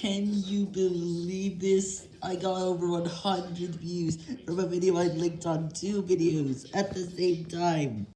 Can you believe this? I got over 100 views from a video I linked on two videos at the same time.